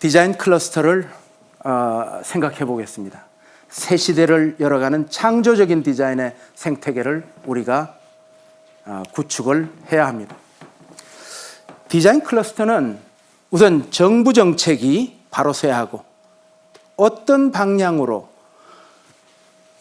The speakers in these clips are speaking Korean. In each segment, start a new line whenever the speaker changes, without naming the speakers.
디자인 클러스터를 어, 생각해 보겠습니다. 새 시대를 열어가는 창조적인 디자인의 생태계를 우리가 어, 구축을 해야 합니다. 디자인 클러스터는 우선 정부 정책이 바로 서야 하고 어떤 방향으로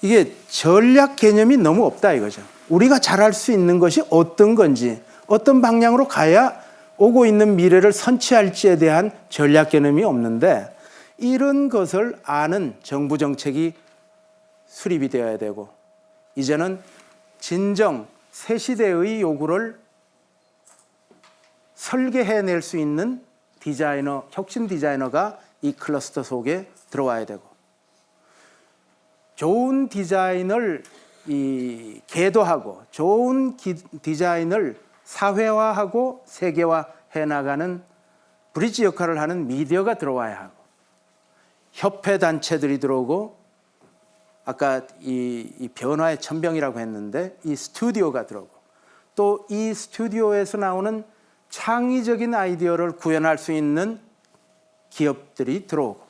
이게 전략 개념이 너무 없다 이거죠. 우리가 잘할 수 있는 것이 어떤 건지 어떤 방향으로 가야 오고 있는 미래를 선취할지에 대한 전략 개념이 없는데 이런 것을 아는 정부 정책이 수립이 되어야 되고 이제는 진정 새 시대의 요구를 설계해낼 수 있는 디자이너, 혁신 디자이너가 이 클러스터 속에 들어와야 되고 좋은 디자인을 이 계도하고 좋은 기, 디자인을 사회화하고 세계화해 나가는 브리지 역할을 하는 미디어가 들어와야 하고 협회 단체들이 들어오고 아까 이, 이 변화의 천병이라고 했는데 이 스튜디오가 들어오고 또 이 스튜디오에서 나오는 창의적인 아이디어를 구현할 수 있는 기업들이 들어오고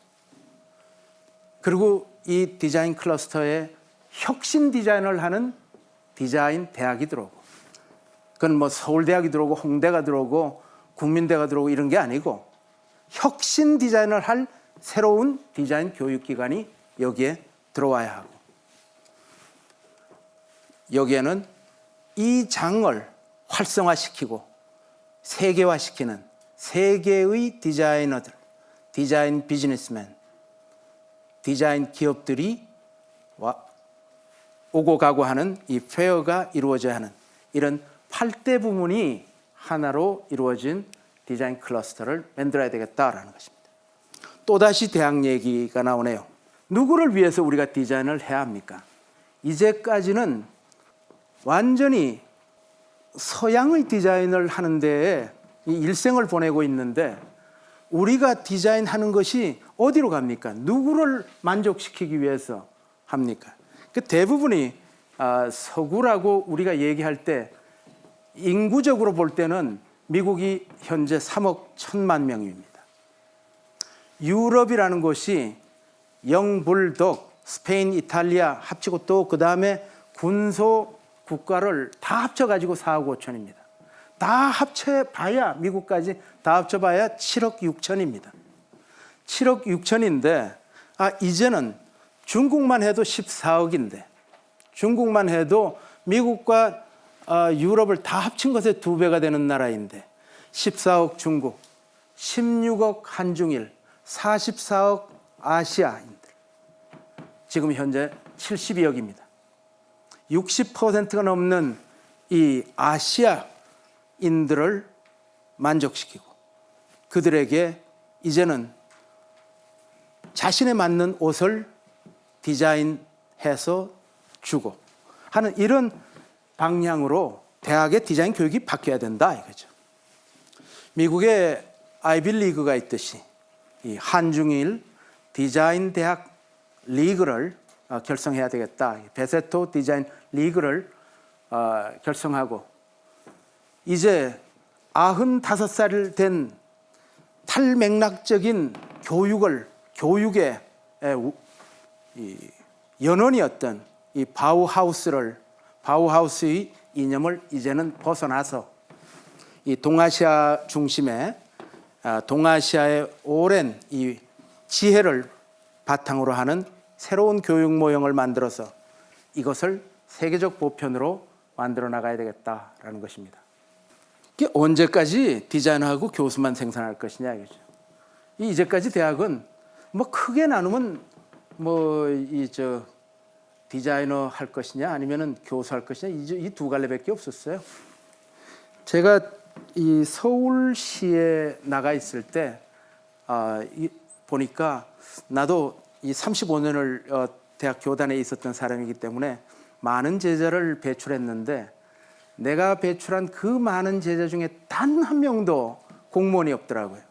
그리고 이 디자인 클러스터에 혁신 디자인을 하는 디자인 대학이 들어오고 그건 뭐 서울대학이 들어오고 홍대가 들어오고 국민대가 들어오고 이런 게 아니고 혁신 디자인을 할 새로운 디자인 교육기관이 여기에 들어와야 하고 여기에는 이 장을 활성화시키고 세계화시키는 세계의 디자이너들, 디자인 비즈니스맨, 디자인 기업들이 와, 오고 가고 하는 이 fair가 이루어져야 하는 이런 8대 부문이 하나로 이루어진 디자인 클러스터를 만들어야 되겠다라는 것입니다. 또다시 대학 얘기가 나오네요. 누구를 위해서 우리가 디자인을 해야 합니까? 이제까지는 완전히 서양의 디자인을 하는 데에 일생을 보내고 있는데 우리가 디자인하는 것이 어디로 갑니까? 누구를 만족시키기 위해서 합니까? 그 대부분이 아, 서구라고 우리가 얘기할 때 인구적으로 볼 때는 미국이 현재 3억 1천만 명입니다. 유럽이라는 곳이 영불독, 스페인, 이탈리아 합치고 또 그 다음에 군소 국가를 다 합쳐가지고 4억 5천입니다. 다 합쳐봐야 미국까지 다 합쳐봐야 7억 6천입니다. 7억 6천인데 아 이제는 중국만 해도 14억인데 중국만 해도 미국과 어, 유럽을 다 합친 것에 두 배가 되는 나라인데 14억 중국, 16억 한중일, 44억 아시아인들 지금 현재 72억입니다. 60%가 넘는 이 아시아인들을 만족시키고 그들에게 이제는 자신에 맞는 옷을 디자인해서 주고 하는 이런 방향으로 대학의 디자인 교육이 바뀌어야 된다 이거죠. 미국의 아이빌리그가 있듯이 이 한중일 디자인 대학 리그를 어, 결성해야 되겠다. 베세토 디자인 리그를 어, 결성하고 이제 95살 된 탈맥락적인 교육을 교육의 연원이었던 이 바우하우스를 바우하우스의 이념을 이제는 벗어나서 이 동아시아 중심의 아, 동아시아의 오랜 이 지혜를 바탕으로 하는 새로운 교육 모형을 만들어서 이것을 세계적 보편으로 만들어 나가야 되겠다라는 것입니다. 이게 언제까지 디자인하고 교수만 생산할 것이냐 이거죠. 이제까지 대학은 뭐 크게 나누면 뭐 이 저 디자이너 할 것이냐 아니면은 교수 할 것이냐 이 두 갈래밖에 없었어요. 제가 이 서울시에 나가 있을 때 아, 이, 보니까 나도 이 35년을 어, 대학 교단에 있었던 사람이기 때문에 많은 제자를 배출했는데 내가 배출한 그 많은 제자 중에 단 한 명도 공무원이 없더라고요.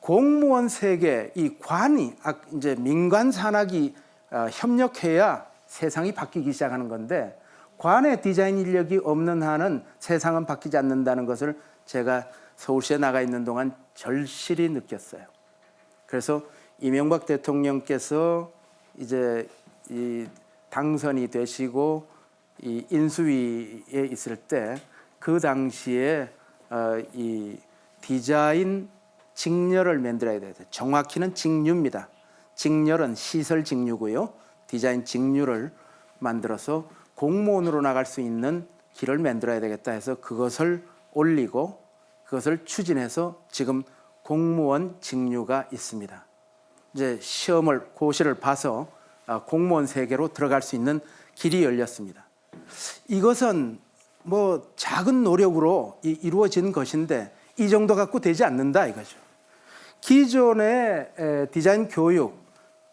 공무원 세계 이 관이 아, 이제 민관 산학이 어, 협력해야 세상이 바뀌기 시작하는 건데 관의 디자인 인력이 없는 한은 세상은 바뀌지 않는다는 것을 제가 서울시에 나가 있는 동안 절실히 느꼈어요. 그래서 이명박 대통령께서 이제 이 당선이 되시고 이 인수위에 있을 때 그 당시에 어, 이 디자인 직렬을 만들어야 돼요. 정확히는 직류입니다. 직렬은 시설 직류고요. 디자인 직류를 만들어서 공무원으로 나갈 수 있는 길을 만들어야 되겠다 해서 그것을 올리고 그것을 추진해서 지금 공무원 직류가 있습니다. 이제 시험을 고시를 봐서 아, 공무원 세계로 들어갈 수 있는 길이 열렸습니다. 이것은 뭐 작은 노력으로 이- 이루어진 것인데 이 정도 갖고 되지 않는다 이거죠. 기존의 에, 디자인 교육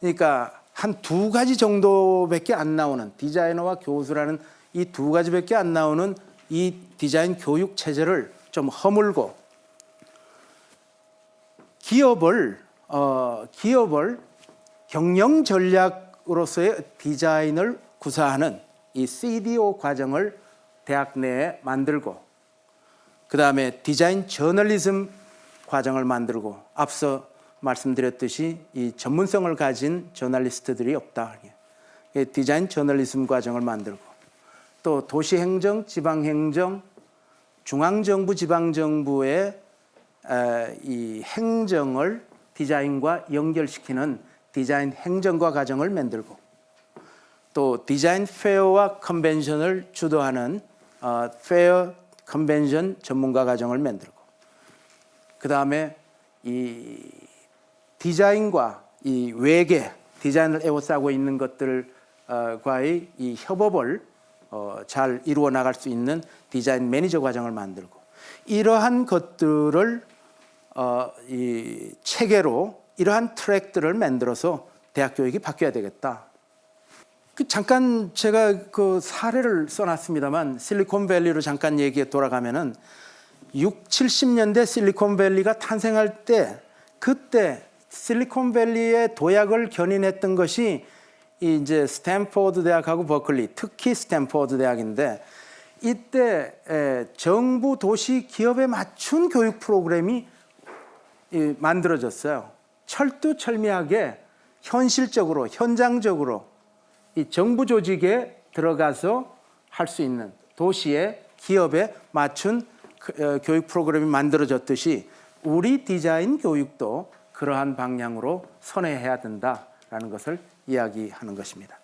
그러니까 한 두 가지 정도밖에 안 나오는 디자이너와 교수라는 이 두 가지밖에 안 나오는 이 디자인 교육 체제를 좀 허물고 기업을 어, 기업을 경영 전략으로서의 디자인을 구사하는 이 CDO 과정을 대학 내에 만들고 그 다음에 디자인 저널리즘 과정을 만들고 앞서 말씀드렸듯이 이 전문성을 가진 저널리스트들이 없다. 이 디자인 저널리즘 과정을 만들고 또 도시행정, 지방행정, 중앙정부, 지방정부의 에, 이 행정을 디자인과 연결시키는 디자인 행정과 과정을 만들고 또 디자인 페어와 컨벤션을 주도하는 어, fair 컨벤션 전문가 과정을 만들고 그 다음에 이 디자인과 이 외계 디자인을 에워싸고 있는 것들과의 이 협업을 어, 잘 이루어 나갈 수 있는 디자인 매니저 과정을 만들고 이러한 것들을 어, 이 체계로 이러한 트랙들을 만들어서 대학 교육이 바뀌어야 되겠다. 그 잠깐 제가 그 사례를 써놨습니다만 실리콘밸리로 잠깐 얘기에 돌아가면은 6, 70년대 실리콘밸리가 탄생할 때 그때 실리콘밸리의 도약을 견인했던 것이 이 이제 스탠포드 대학하고 버클리, 특히 스탠포드 대학인데 이때 에, 정부 도시 기업에 맞춘 교육 프로그램이 이, 만들어졌어요. 철두철미하게 현실적으로 현장적으로 이 정부 조직에 들어가서 할 수 있는 도시의 기업에 맞춘 그, 어, 교육 프로그램이 만들어졌듯이 우리 디자인 교육도 그러한 방향으로 선회해야 된다라는 것을 이야기하는 것입니다.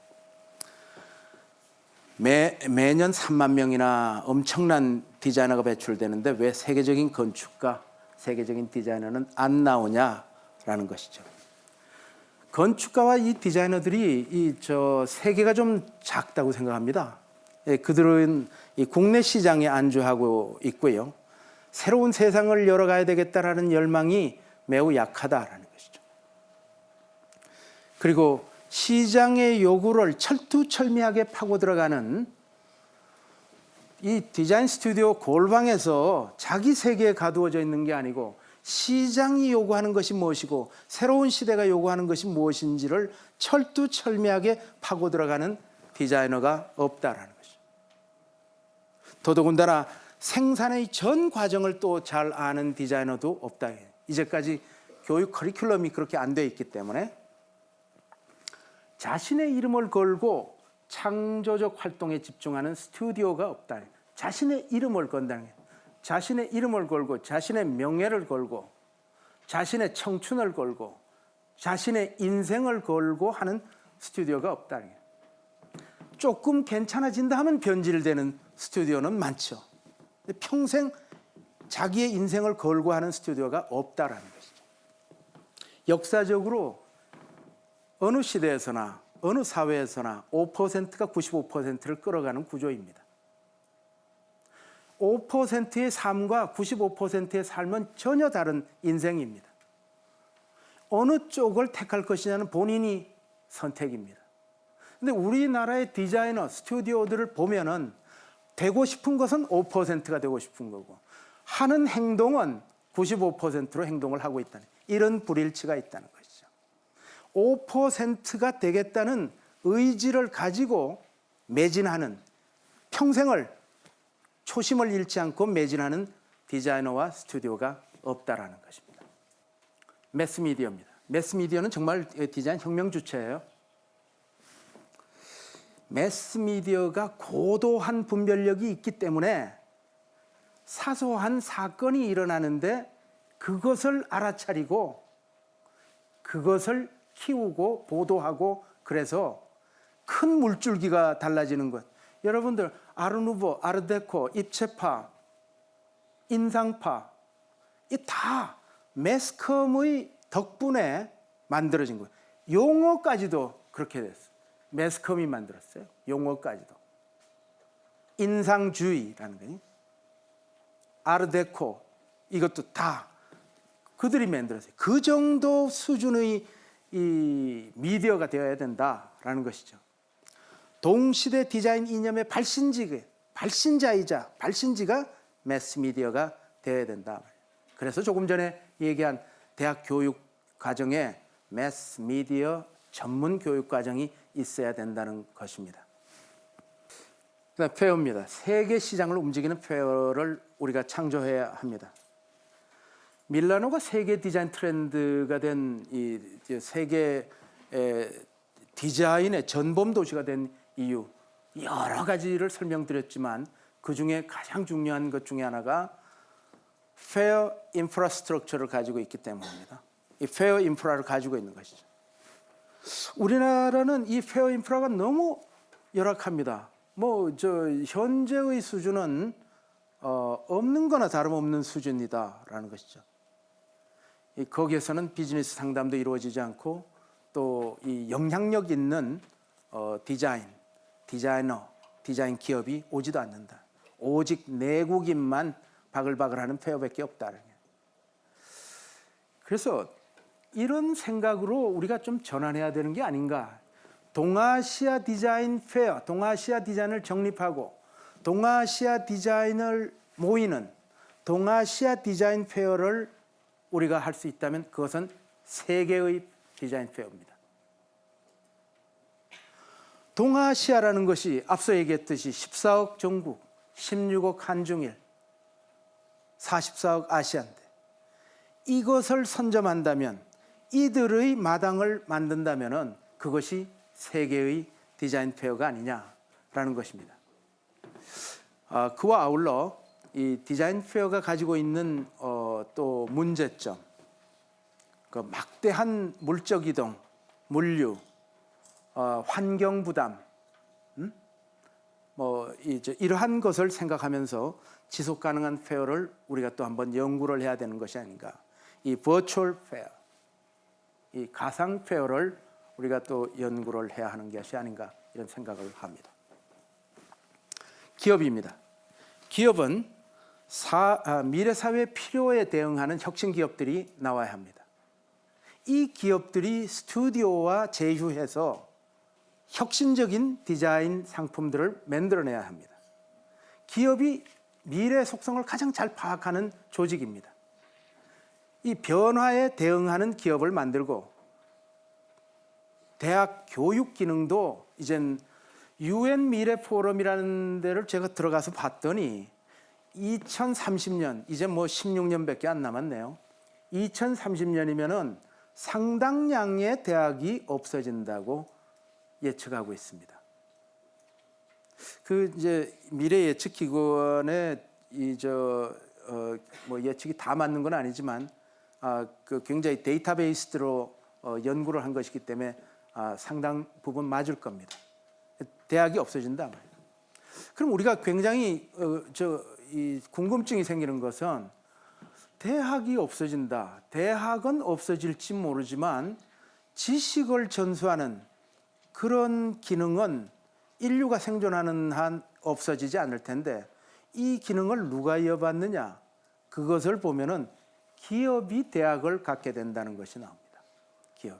매, 매년 3만 명이나 엄청난 디자이너가 배출되는데 왜 세계적인 건축가, 세계적인 디자이너는 안 나오냐라는 것이죠. 건축가와 이 디자이너들이 이 저 세계가 좀 작다고 생각합니다. 예, 그들은 이 국내 시장에 안주하고 있고요. 새로운 세상을 열어가야 되겠다라는 열망이 매우 약하다라는 것이죠. 그리고 시장의 요구를 철두철미하게 파고 들어가는 이 디자인 스튜디오 골방에서 자기 세계에 가두어져 있는 게 아니고 시장이 요구하는 것이 무엇이고 새로운 시대가 요구하는 것이 무엇인지를 철두철미하게 파고 들어가는 디자이너가 없다라는 것이죠. 더더군다나 생산의 전 과정을 또 잘 아는 디자이너도 없다. 이제까지 교육 커리큘럼이 그렇게 안 돼 있기 때문에 자신의 이름을 걸고 창조적 활동에 집중하는 스튜디오가 없다. 자신의 이름을 건다는 게 자신의 이름을 걸고 자신의 명예를 걸고 자신의 청춘을 걸고 자신의 인생을 걸고 하는 스튜디오가 없다는 게 조금 괜찮아진다 하면 변질되는 스튜디오는 많죠. 평생 자기의 인생을 걸고 하는 스튜디오가 없다라는 것이죠. 역사적으로 어느 시대에서나 어느 사회에서나 5%가 95%를 끌어가는 구조입니다. 5%의 삶과 95%의 삶은 전혀 다른 인생입니다. 어느 쪽을 택할 것이냐는 본인이 선택입니다. 근데 우리나라의 디자이너, 스튜디오들을 보면은 되고 싶은 것은 5%가 되고 싶은 거고 하는 행동은 95%로 행동을 하고 있다는 이런 불일치가 있다는 것이죠. 5%가 되겠다는 의지를 가지고 매진하는 평생을 초심을 잃지 않고 매진하는 디자이너와 스튜디오가 없다라는 것입니다. 매스미디어입니다. 매스미디어는 정말 디자인 혁명 주체예요. 매스미디어가 고도한 분별력이 있기 때문에 사소한 사건이 일어나는데 그것을 알아차리고 그것을 키우고 보도하고 그래서 큰 물줄기가 달라지는 것. 여러분들 아르누보, 아르데코, 입체파, 인상파 이 다 매스컴의 덕분에 만들어진 거예요. 용어까지도 그렇게 됐어요. 매스컴이 만들었어요. 용어까지도. 인상주의라는 거니. 아르데코 이것도 다 그들이 만들었어요. 그 정도 수준의 이 미디어가 되어야 된다라는 것이죠. 동시대 디자인 이념의 발신지, 발신자이자 발신지가 매스미디어가 되어야 된다. 그래서 조금 전에 얘기한 대학 교육 과정에 매스미디어 전문 교육 과정이 있어야 된다는 것입니다. 그다음 fair입니다. 세계 시장을 움직이는 fair를 우리가 창조해야 합니다. 밀라노가 세계 디자인 트렌드가 된 이 세계 디자인의 전범 도시가 된 이유 여러 가지를 설명드렸지만 그 중에 가장 중요한 것 중에 하나가 fair infrastructure를 가지고 있기 때문입니다. 이 fair 인프라를 가지고 있는 것이죠. 우리나라는 이 fair 인프라가 너무 열악합니다. 뭐 저 현재의 수준은 어, 없는 거나 다름없는 수준이다라는 것이죠. 이 거기에서는 비즈니스 상담도 이루어지지 않고 또 이 영향력 있는 어, 디자인, 디자이너, 디자인 기업이 오지도 않는다. 오직 내국인만 바글바글하는 fair밖에 없다는 게. 그래서 이런 생각으로 우리가 좀 전환해야 되는 게 아닌가. 동아시아 디자인 fair, 동아시아 디자인을 정립하고 동아시아 디자인을 모이는 동아시아 디자인 fair를 우리가 할 수 있다면 그것은 세계의 디자인 fair입니다. 동아시아라는 것이 앞서 얘기했듯이 14억 중국, 16억 한중일, 44억 아시아인데 이것을 선점한다면 이들의 마당을 만든다면 그것이 세계의 디자인 페어가 아니냐라는 것입니다. 아, 그와 아울러 이 디자인 페어가 가지고 있는 어, 또 문제점, 그 막대한 물적 이동, 물류, 어, 환경 부담, 음? 뭐 이제 이러한 것을 생각하면서 지속 가능한 fair를 우리가 또 한번 연구를 해야 되는 것이 아닌가. 이 virtual fair, 이 가상 fair를 우리가 또 연구를 해야 하는 것이 아닌가 이런 생각을 합니다. 기업입니다. 기업은 사, 아, 미래 사회 필요에 대응하는 혁신 기업들이 나와야 합니다. 이 기업들이 스튜디오와 제휴해서 혁신적인 디자인 상품들을 만들어내야 합니다. 기업이 미래 속성을 가장 잘 파악하는 조직입니다. 이 변화에 대응하는 기업을 만들고 대학 교육 기능도 이젠 유엔 미래 포럼이라는 데를 제가 들어가서 봤더니 2030년 이제 뭐 16년밖에 안 남았네요. 2030년이면은 상당량의 대학이 없어진다고 예측하고 있습니다. 그 이제 미래 예측 기관의 이저 어, 뭐 예측이 다 맞는 건 아니지만 아, 그 굉장히 데이터베이스로 어, 연구를 한 것이기 때문에 아, 상당 부분 맞을 겁니다. 대학이 없어진다. 그럼 우리가 굉장히 어, 저이 궁금증이 생기는 것은 대학이 없어진다. 대학은 없어질지 모르지만 지식을 전수하는 그런 기능은 인류가 생존하는 한 없어지지 않을 텐데 이 기능을 누가 이어받느냐 그것을 보면은 기업이 대학을 갖게 된다는 것이 나옵니다. 기업이.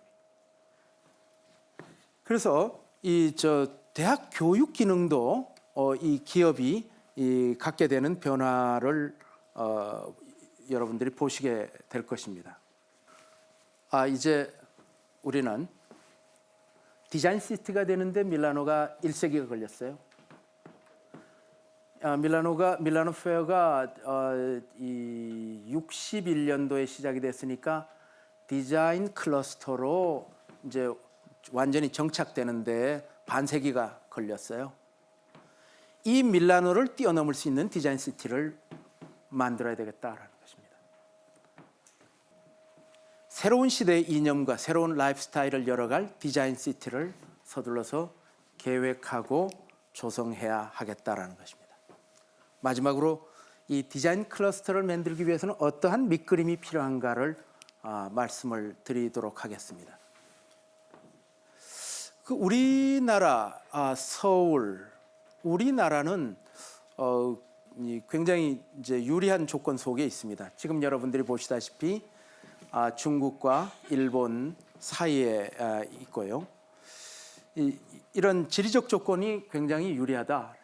그래서 이 저 대학 교육 기능도 어, 이 기업이 이 갖게 되는 변화를 어, 여러분들이 보시게 될 것입니다. 아 이제 우리는 디자인 시티가 되는데 밀라노가 1세기가 걸렸어요. 아, 밀라노가 밀라노 페어가 어, 이 61년도에 시작이 됐으니까 디자인 클러스터로 이제 완전히 정착되는데 반세기가 걸렸어요. 이 밀라노를 뛰어넘을 수 있는 디자인 city를 만들어야 되겠다라는 것입니다. 새로운 시대의 이념과 새로운 라이프 스타일을 열어갈 디자인 city를 서둘러서 계획하고 조성해야 하겠다라는 것입니다. 마지막으로 이 디자인 클러스터를 만들기 위해서는 어떠한 밑그림이 필요한가를 아, 말씀을 드리도록 하겠습니다. 그 우리나라 아, 서울 우리나라는 어, 이 굉장히 이제 유리한 조건 속에 있습니다. 지금 여러분들이 보시다시피 아, 중국과 일본 사이에 아, 있고요. 이, 이런 지리적 조건이 굉장히 유리하다.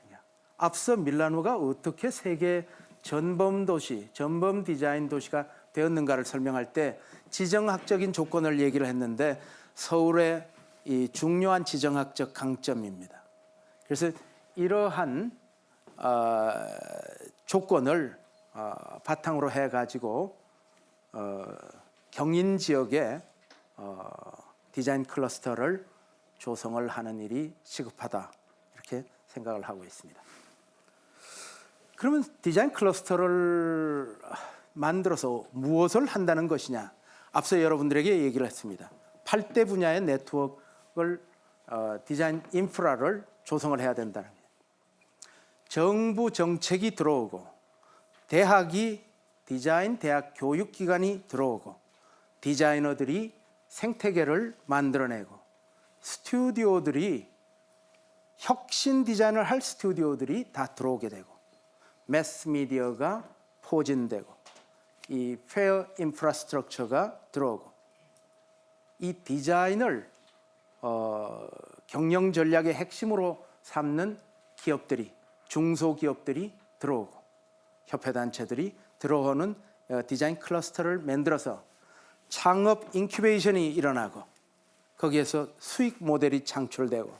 앞서 밀라노가 어떻게 세계 전범 도시, 전범 디자인 도시가 되었는가를 설명할 때 지정학적인 조건을 얘기를 했는데 서울의 이 중요한 지정학적 강점입니다. 그래서 이러한 어, 조건을 어, 바탕으로 해가지고 어, 경인 지역에 어, 디자인 클러스터를 조성을 하는 일이 시급하다 이렇게 생각을 하고 있습니다. 그러면 디자인 클러스터를 만들어서 무엇을 한다는 것이냐? 앞서 여러분들에게 얘기를 했습니다. 8대 분야의 네트워크 를 어, 디자인 인프라를 조성을 해야 된다는 거예요. 정부 정책이 들어오고 대학이 디자인 대학 교육 기관이 들어오고 디자이너들이 생태계를 만들어내고 스튜디오들이 혁신 디자인을 할 스튜디오들이 다 들어오게 되고 매스 미디어가 포진되고 이 fair infrastructure가 들어오고 이 디자인을 어, 경영 전략의 핵심으로 삼는 기업들이 중소기업들이 들어오고 협회 단체들이 들어오는 어, 디자인 클러스터를 만들어서 창업 incubation이 일어나고 거기에서 수익 모델이 창출되고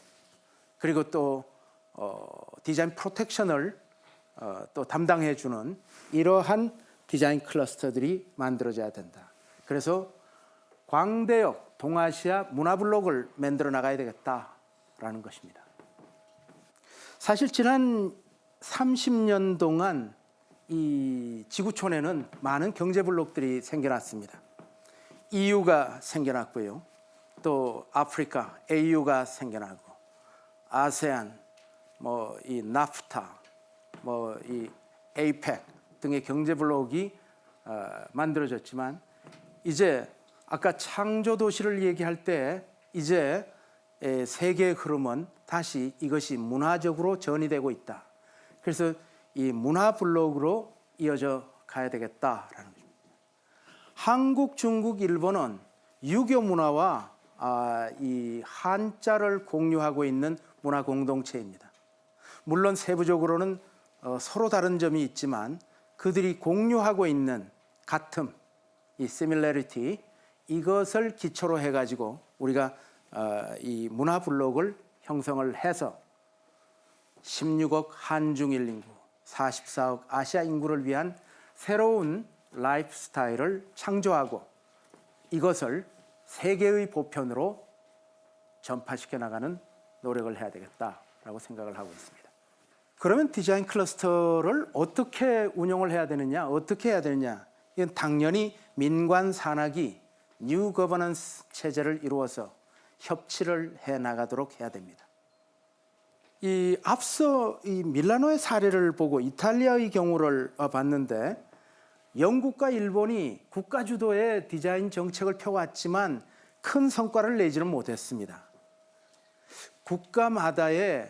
그리고 또 어, 디자인 프로텍션을 어, 또 담당해 주는 이러한 디자인 클러스터들이 만들어져야 된다. 그래서 광대역 동아시아 문화블록을 만들어 나가야 되겠다라는 것입니다. 사실 지난 30년 동안 이 지구촌에는 많은 경제 블록들이 생겨났습니다. EU가 생겨났고요. 또 아프리카 AU가 생겨나고 아세안 뭐 이 나프타 뭐 이 에이펙 등의 경제 블록이 어, 만들어졌지만 이제 아까 창조 도시를 얘기할 때 이제 에, 세계의 흐름은 다시 이것이 문화적으로 전이되고 있다. 그래서 이 문화 블록으로 이어져 가야 되겠다라는 거죠. 한국, 중국, 일본은 유교 문화와 아, 이 한자를 공유하고 있는 문화 공동체입니다. 물론 세부적으로는 어, 서로 다른 점이 있지만 그들이 공유하고 있는 같음, 이 similarity 이것을 기초로 해가지고 우리가 어, 이 문화 블록을 형성을 해서 16억 한중일 인구, 44억 아시아 인구를 위한 새로운 라이프 스타일을 창조하고 이것을 세계의 보편으로 전파시켜 나가는 노력을 해야 되겠다라고 생각을 하고 있습니다. 그러면 디자인 클러스터를 어떻게 운영을 해야 되느냐, 어떻게 해야 되느냐? 이건 당연히 민관 산학이 new governance 체제를 이루어서 협치를 해 나가도록 해야 됩니다. 이 앞서 이 밀라노의 사례를 보고 이탈리아의 경우를 봤는데 영국과 일본이 국가 주도의 디자인 정책을 펴왔지만 큰 성과를 내지는 못했습니다. 국가마다의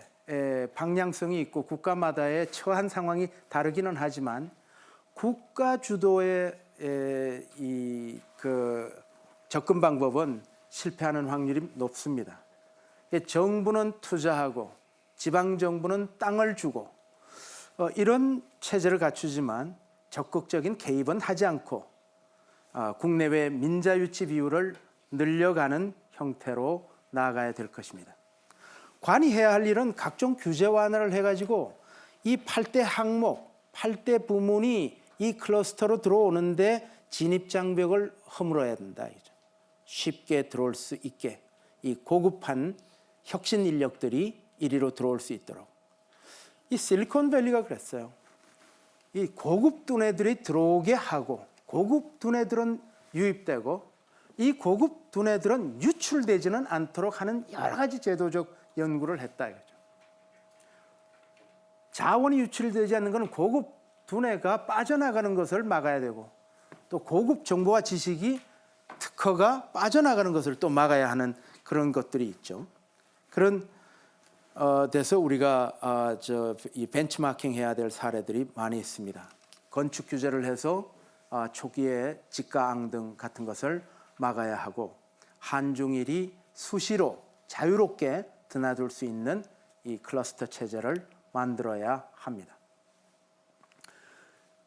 방향성이 있고 국가마다의 처한 상황이 다르기는 하지만 국가 주도의 이 그 접근 방법은 실패하는 확률이 높습니다. 정부는 투자하고 지방 정부는 땅을 주고 어, 이런 체제를 갖추지만 적극적인 개입은 하지 않고 어, 국내외 민자 유치 비율을 늘려가는 형태로 나아가야 될 것입니다. 관이 해야 할 일은 각종 규제 완화를 해가지고 이 8대 항목, 8대 부문이 이 클러스터로 들어오는데 진입 장벽을 허물어야 된다. 이죠. 쉽게 들어올 수 있게 이 고급한 혁신 인력들이 이리로 들어올 수 있도록 이 실리콘밸리가 그랬어요. 이 고급 두뇌들이 들어오게 하고 고급 두뇌들은 유입되고 이 고급 두뇌들은 유출되지는 않도록 하는 여러 가지 제도적 연구를 했다 이거죠. 자원이 유출되지 않는 것은 고급 두뇌가 빠져나가는 것을 막아야 되고 또 고급 정보와 지식이 특허가 빠져나가는 것을 또 막아야 하는 그런 것들이 있죠. 그런 어, 돼서 우리가 어, 저이 벤치마킹 해야 될 사례들이 많이 있습니다. 건축 규제를 해서 어, 초기에 직가앙 등 같은 것을 막아야 하고 한중일이 수시로 자유롭게 드나들 수 있는 이 클러스터 체제를 만들어야 합니다.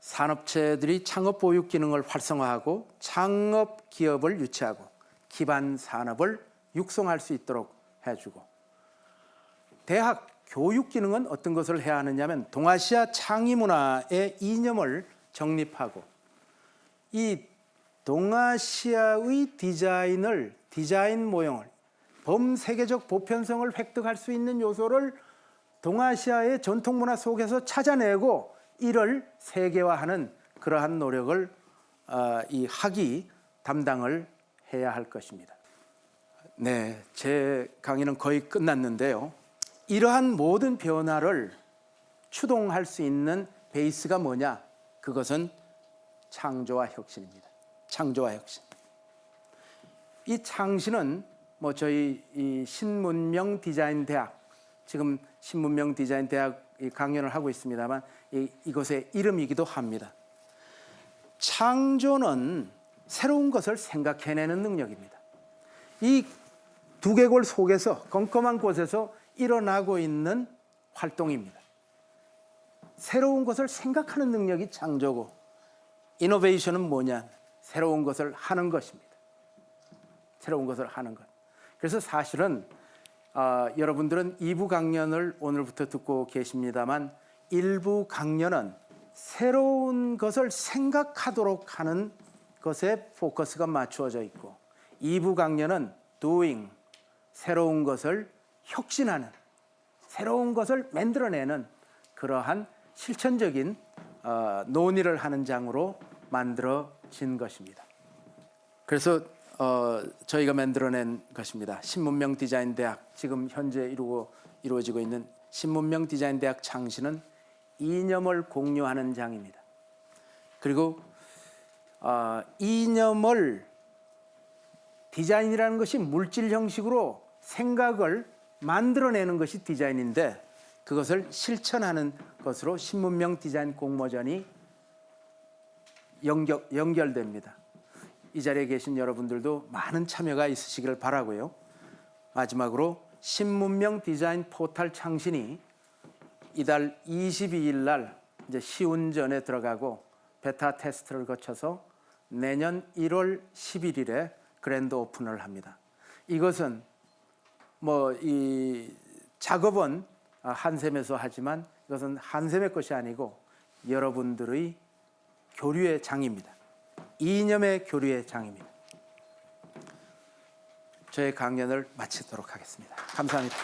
산업체들이 창업 보육 기능을 활성화하고 창업 기업을 유치하고 기반 산업을 육성할 수 있도록 해주고 대학 교육 기능은 어떤 것을 해야 하느냐면 동아시아 창의 문화의 이념을 정립하고 이 동아시아의 디자인을 디자인 모형을 범세계적 보편성을 획득할 수 있는 요소를 동아시아의 전통 문화 속에서 찾아내고 이를 세계화하는 그러한 노력을 어, 이 학이 담당을 해야 할 것입니다. 네, 제 강의는 거의 끝났는데요. 이러한 모든 변화를 추동할 수 있는 베이스가 뭐냐? 그것은 창조와 혁신입니다. 창조와 혁신. 이 창신은 뭐 저희 이 신문명 디자인 대학 지금 신문명 디자인 대학 강연을 하고 있습니다만 이, 이것의 이름이기도 합니다. 창조는 새로운 것을 생각해내는 능력입니다. 이 두개골 속에서 껌껌한 곳에서 일어나고 있는 활동입니다. 새로운 것을 생각하는 능력이 창조고 이노베이션은 뭐냐? 새로운 것을 하는 것입니다. 새로운 것을 하는 것. 그래서 사실은 어, 여러분들은 2부 강연을 오늘부터 듣고 계십니다만 1부 강연은 새로운 것을 생각하도록 하는 것에 포커스가 맞추어져 있고 2부 강연은 doing, 새로운 것을 혁신하는, 새로운 것을 만들어내는 그러한 실천적인 어, 논의를 하는 장으로 만들어진 것입니다. 그래서 어, 저희가 만들어낸 것입니다. 신문명 디자인 대학 지금 현재 이루고 이루어지고 있는 신문명 디자인 대학 창시는 이념을 공유하는 장입니다. 그리고 어, 이념을 디자인이라는 것이 물질 형식으로 생각을 만들어내는 것이 디자인인데 그것을 실천하는 것으로 신문명 디자인 공모전이 연결, 연결됩니다. 이 자리에 계신 여러분들도 많은 참여가 있으시기를 바라고요. 마지막으로 신문명 디자인 포털 창신이 이달 22일 날 이제 시운전에 들어가고 베타 테스트를 거쳐서 내년 1월 11일에 그랜드 오픈을 합니다. 이것은 뭐 이 작업은 한샘에서 하지만 이것은 한샘의 것이 아니고 여러분들의 교류의 장입니다. 이념의 교류의 장입니다. 저의 강연을 마치도록 하겠습니다. 감사합니다.